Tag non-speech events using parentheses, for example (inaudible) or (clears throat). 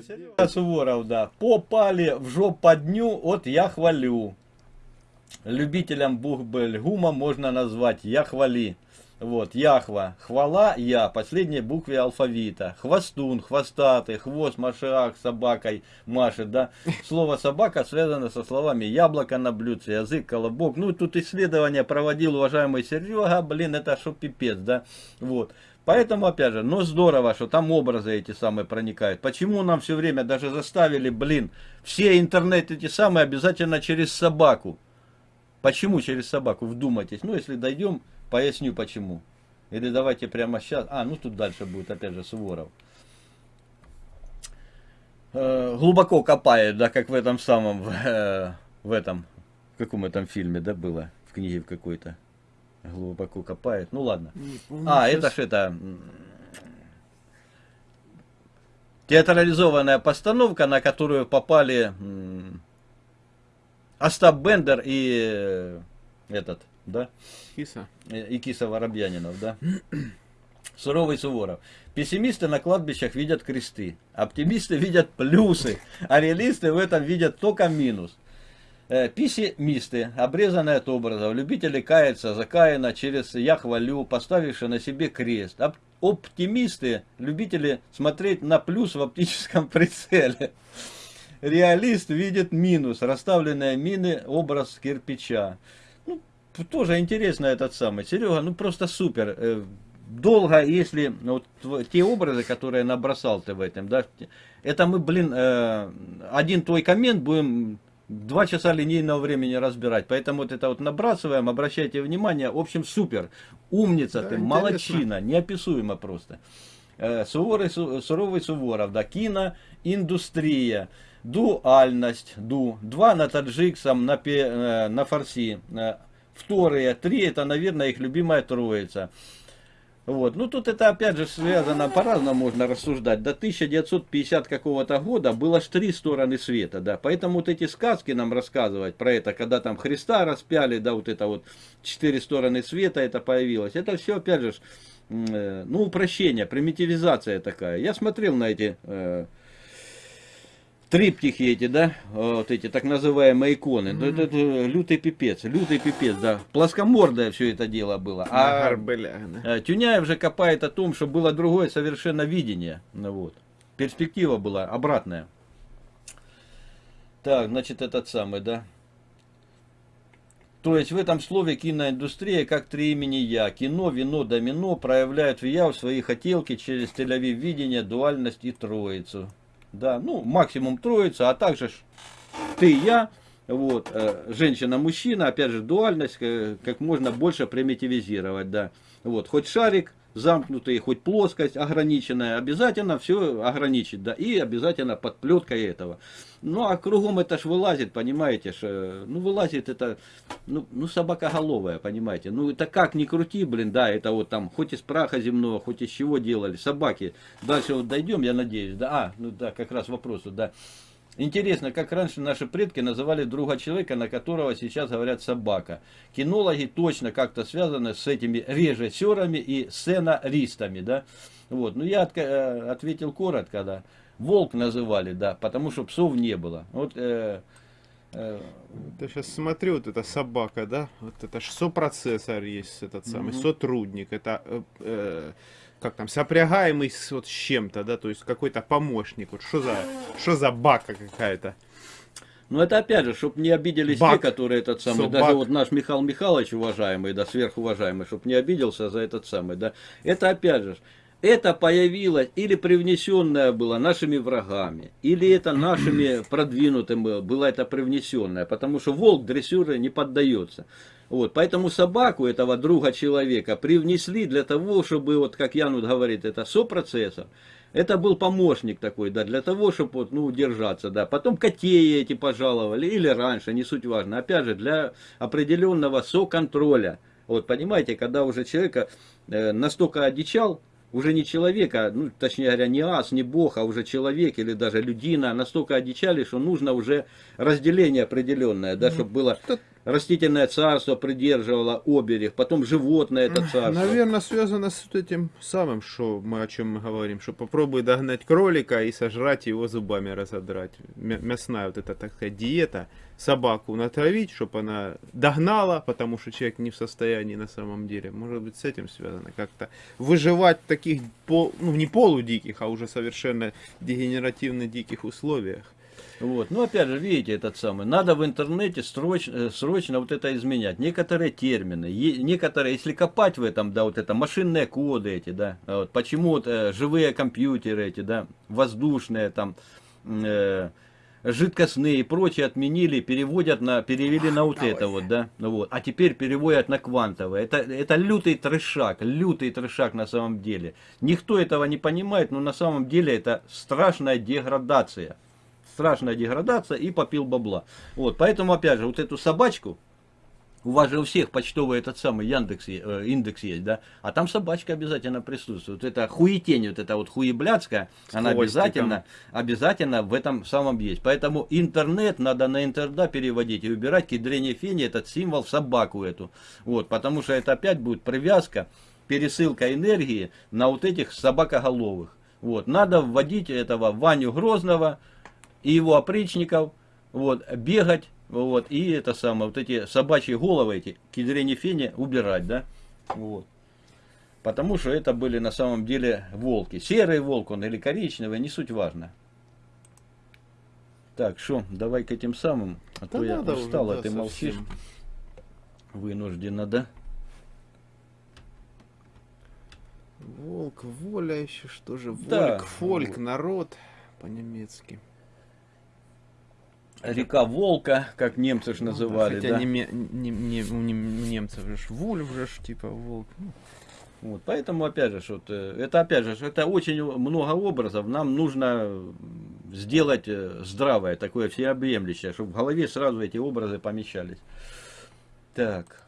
Серега Суворов, да. Попали в жоподню, вот я хвалю. Любителям Бухбельгума можно назвать «Я хвали». Вот, Яхва, хвала, я, последней букве алфавита. Хвостун, хвостатый, хвост, машиах, собакой машет, да. Слово собака связано со словами яблоко на блюдце, язык, колобок. Ну, тут исследование проводил уважаемый Серега, блин, это что пипец, да. Вот. Поэтому, опять же, ну здорово, что там образы эти самые проникают. Почему нам все время даже заставили, блин, все интернет эти самые обязательно через собаку? Почему через собаку? Вдумайтесь. Ну, если дойдем Поясню почему. Или давайте прямо сейчас. А, ну тут дальше будет опять же Суворов. Э, глубоко копает, да, как в этом самом, в, э, в этом, в каком этом фильме, да, было, в книге в какой-то. Глубоко копает. Ну ладно. Помню, а, сейчас... это ж это... Театрализованная постановка, на которую попали Остап Бендер и э, этот, да? Киса. И Киса Воробьянинов, да? (clears throat) Суровый Суворов. Пессимисты на кладбищах видят кресты, оптимисты видят плюсы, а реалисты в этом видят только минус. Э, пессимисты, обрезанные от образов, любители каяться за Каина через «я хвалю», поставившие на себе крест. Оптимисты, любители смотреть на плюс в оптическом прицеле. Реалист видит минус, расставленные мины, образ кирпича тоже интересно этот самый. Серега, ну просто супер. Э, долго, если ну, вот, те образы, которые набросал ты в этом, да, это мы, блин, э, один твой коммент будем два часа линейного времени разбирать. Поэтому вот это вот набрасываем, обращайте внимание. В общем, супер. Умница да, ты, интересно. молодчина, неописуемо просто. Э, суровый, суровый Суворов, да, кино, индустрия, дуальность, ду, два на таджиксом, на, пе, на фарси, вторые, три, это, наверное, их любимая троица. Вот. Ну, тут это, опять же, связано, по-разному можно рассуждать. До 1950 какого-то года было аж три стороны света, да. Поэтому вот эти сказки нам рассказывать про это, когда там Христа распяли, да, вот это вот четыре стороны света это появилось. Это все, опять же, э, ну, упрощение, примитивизация такая. Я смотрел на эти э, триптихи эти, да, вот эти так называемые иконы, mm -hmm. это, это лютый пипец, лютый пипец, да, плоскомордое все это дело было. А. Э, Тюняев же копает о том, что было другое совершенно видение, ну вот, перспектива была обратная. Так, значит, этот самый, да. То есть в этом слове киноиндустрия как три имени я. Кино, вино, домино проявляют в я в свои хотелки через телевидение, дуальность и троицу да, ну, максимум троица, а также ты, я, вот, э, женщина-мужчина, опять же, дуальность, э, как можно больше примитивизировать, да, вот, хоть шарик замкнутый, хоть плоскость ограниченная, обязательно все ограничить, да, и обязательно под плеткой этого. Ну, а кругом это ж вылазит, понимаете, ж, ну, вылазит это, ну, ну, собакоголовая, понимаете, ну, это как ни крути, блин, да, это вот там, хоть из праха земного, хоть из чего делали, собаки, дальше вот дойдем, я надеюсь, да, а, ну, да, как раз вопросу, да, Интересно, как раньше наши предки называли друга человека, на которого сейчас говорят собака. Кинологи точно как-то связаны с этими режиссерами и сценаристами, да. Вот, ну я от, э, ответил коротко, да. Волк называли, да, потому что псов не было. Вот, э, э, я сейчас смотрю, вот эта собака, да, вот это же сопроцессор есть, этот самый, угу. сотрудник, это э, э, как там, сопрягаемый с, вот, с чем-то, да, то есть какой-то помощник, вот что за, что за бака какая-то. Ну это опять же, чтобы не обиделись Бак. те, которые этот самый, Собак. даже вот наш Михаил Михайлович уважаемый, да, сверхуважаемый, чтобы не обиделся за этот самый, да. Это опять же, это появилось или привнесенное было нашими врагами, или это нашими (clears throat) продвинутыми было это привнесенное, потому что волк дрессюре не поддается. Вот, поэтому собаку этого друга человека привнесли для того, чтобы, вот как Янут говорит, это сопроцессор. Это был помощник такой, да, для того, чтобы вот, ну, удержаться, да. Потом котеи эти пожаловали, или раньше, не суть важно. Опять же, для определенного соконтроля. Вот, понимаете, когда уже человека э, настолько одичал, уже не человека, ну, точнее говоря, не ас, не бог, а уже человек или даже людина. Настолько одичали, что нужно уже разделение определенное, да, чтобы было растительное царство придерживало оберег, потом животное это царство. Наверное, связано с этим самым, что мы о чем мы говорим, что попробуй догнать кролика и сожрать его зубами разодрать. Мя- Мясная вот эта, так сказать, диета. Собаку натравить, чтобы она догнала, потому что человек не в состоянии на самом деле. Может быть, с этим связано как-то. Выживать в таких, пол, ну, не полудиких, а уже совершенно дегенеративно диких условиях. Вот. Ну, опять же, видите, этот самый. Надо в интернете срочно, э, срочно вот это изменять. Некоторые термины, некоторые, если копать в этом, да, вот это машинные коды эти, да, вот, почему вот, э, живые компьютеры эти, да, воздушные там, э, жидкостные и прочее отменили, переводят на, перевели на вот это вот, да, ну вот, а теперь переводят на квантовые. Это, это лютый трешак, лютый трешак на самом деле. Никто этого не понимает, но на самом деле это страшная деградация страшная деградация и попил бабла. Вот, поэтому, опять же, вот эту собачку, у вас же у всех почтовый этот самый Яндекс, э, индекс есть, да? А там собачка обязательно присутствует. Вот это хуетень, вот это вот хуеблядская, С она хвостиком. обязательно, обязательно в этом самом есть. Поэтому интернет надо на интерда переводить и убирать кедрение фени, этот символ собаку эту. Вот, потому что это опять будет привязка, пересылка энергии на вот этих собакоголовых. Вот, надо вводить этого Ваню Грозного и его опричников, вот, бегать, вот, и это самое, вот эти собачьи головы, эти кедрени фени убирать, да, вот. Потому что это были на самом деле волки. Серый волк он или коричневый, не суть важно. Так, что, давай к этим самым, а Да то я надо уже, устал, а да, ты молчишь. совсем. Вынуждена, да? Волк, воля еще, что же? Волк, Да, фольк, народ по-немецки. Река Волка, как немцы ж называли, Хотя да? неме- не- не- у нем- у немцев же вульф же типа волк. Ну, Вот, поэтому, опять же, что это опять же, это очень много образов. Нам нужно сделать э, здравое, такое всеобъемлющее, чтобы в голове сразу эти образы помещались. Так.